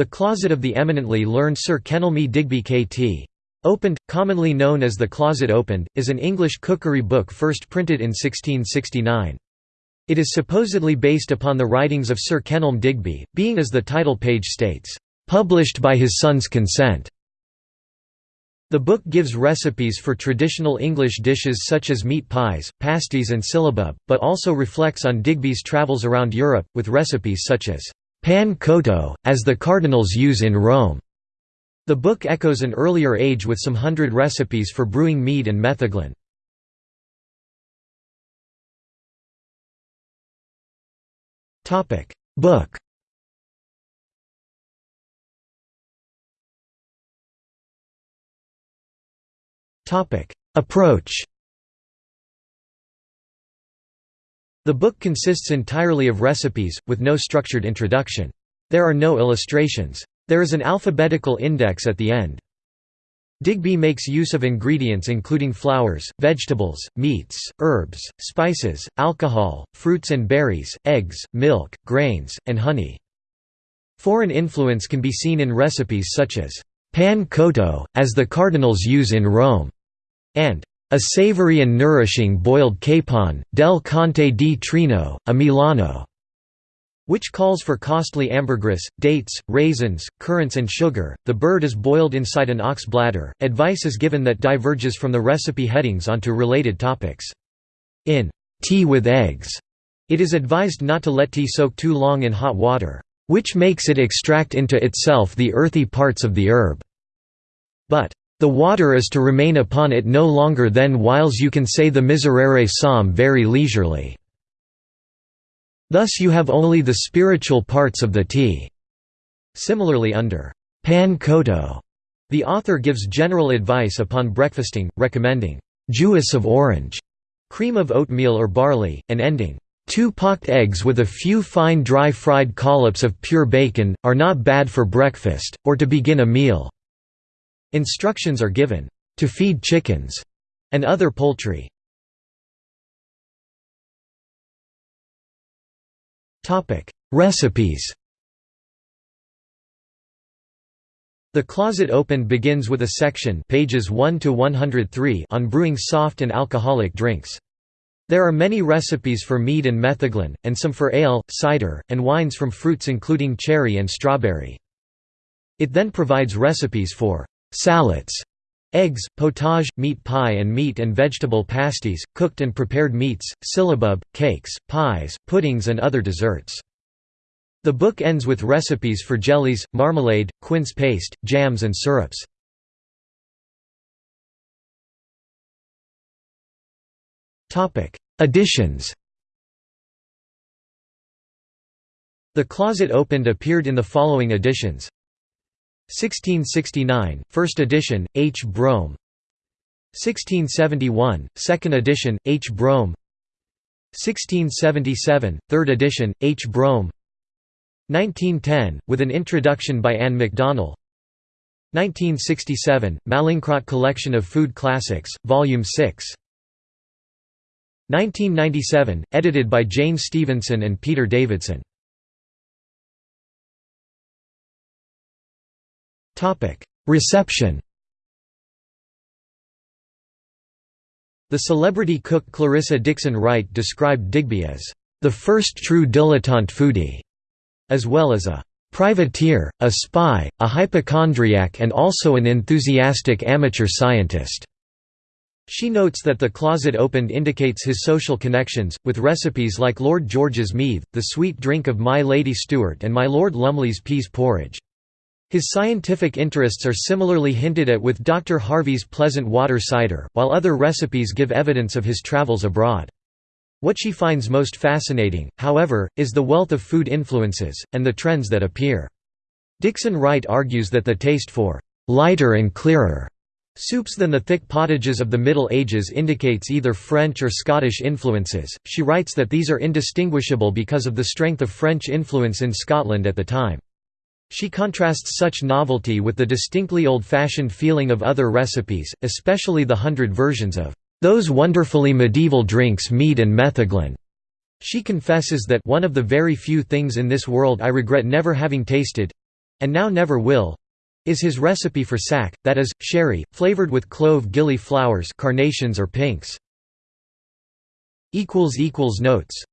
The Closet of the Eminently Learned Sir Kenelme Digby K.T. Opened, commonly known as The Closet Opened, is an English cookery book first printed in 1669. It is supposedly based upon the writings of Sir Kenelm Digby, being as the title page states, "...published by his son's consent." The book gives recipes for traditional English dishes such as meat pies, pasties and syllabub, but also reflects on Digby's travels around Europe, with recipes such as pan cotto, as the cardinals use in Rome. The book echoes an earlier age with some hundred recipes for brewing mead and metheglin. Book Approach The book consists entirely of recipes, with no structured introduction. There are no illustrations. There is an alphabetical index at the end. Digby makes use of ingredients including flowers, vegetables, meats, herbs, spices, alcohol, fruits and berries, eggs, milk, grains, and honey. Foreign influence can be seen in recipes such as pan cotto, as the cardinals use in Rome, and a savory and nourishing boiled capon, del Conte di Trino, a Milano, which calls for costly ambergris, dates, raisins, currants and sugar. The bird is boiled inside an ox bladder. Advice is given that diverges from the recipe headings onto related topics. In tea with eggs, it is advised not to let tea soak too long in hot water, which makes it extract into itself the earthy parts of the herb. But the water is to remain upon it no longer than whiles you can say the Miserere psalm very leisurely. Thus you have only the spiritual parts of the tea. Similarly under pan cotto, the author gives general advice upon breakfasting, recommending juice of orange, cream of oatmeal or barley, and ending Two pocked eggs with a few fine dry fried collops of pure bacon, are not bad for breakfast, or to begin a meal. Instructions are given, "...to feed chickens," and other poultry. Recipes The Closet Opened begins with a section pages 1 to 103 on brewing soft and alcoholic drinks. There are many recipes for mead and metheglin, and some for ale, cider, and wines from fruits including cherry and strawberry. It then provides recipes for Salads eggs, potage, meat pie and meat and vegetable pasties, cooked and prepared meats, syllabub, cakes, pies, puddings and other desserts. The book ends with recipes for jellies, marmalade, quince paste, jams and syrups. Additions The Closet Opened appeared in the following editions 1669, first edition, H. Brome 1671, second edition, H. Brome 1677, third edition, H. Brome 1910, with an introduction by Anne MacDonell 1967, Mallinckrodt Collection of Food Classics, Volume 6 1997, edited by Jane Stevenson and Peter Davidson Reception The celebrity cook Clarissa Dickson Wright described Digby as, "...the first true dilettante foodie", as well as a "...privateer, a spy, a hypochondriac and also an enthusiastic amateur scientist." She notes that the closet opened indicates his social connections, with recipes like Lord George's mead, the sweet drink of My Lady Stuart and My Lord Lumley's peas porridge. His scientific interests are similarly hinted at with Dr. Harvey's pleasant water cider, while other recipes give evidence of his travels abroad. What she finds most fascinating, however, is the wealth of food influences, and the trends that appear. Dickson Wright argues that the taste for «lighter and clearer» soups than the thick pottages of the Middle Ages indicates either French or Scottish influences. She writes that these are indistinguishable because of the strength of French influence in Scotland at the time. She contrasts such novelty with the distinctly old-fashioned feeling of other recipes, especially the hundred versions of those wonderfully medieval drinks mead and metheglin. She confesses that one of the very few things in this world I regret never having tasted and now never will is his recipe for sack, that is, sherry, flavored with clove gilly flowers carnations or pinks. Notes